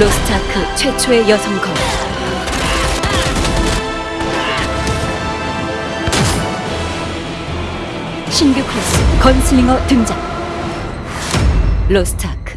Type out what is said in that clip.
로스트아크 최초의 여성 검. 신규 클래스 건슬링어 등장. 로스트아크.